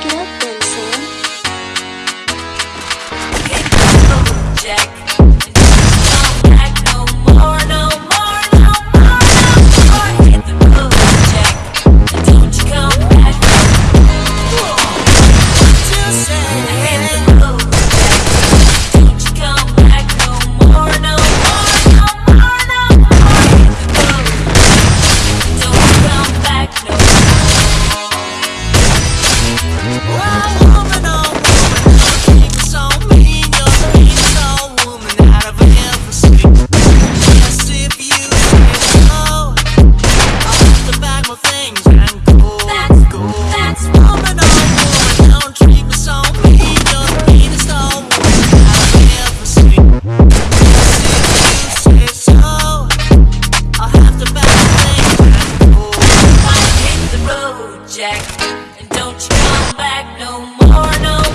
Get up then, Jack. Don't you come back no more, no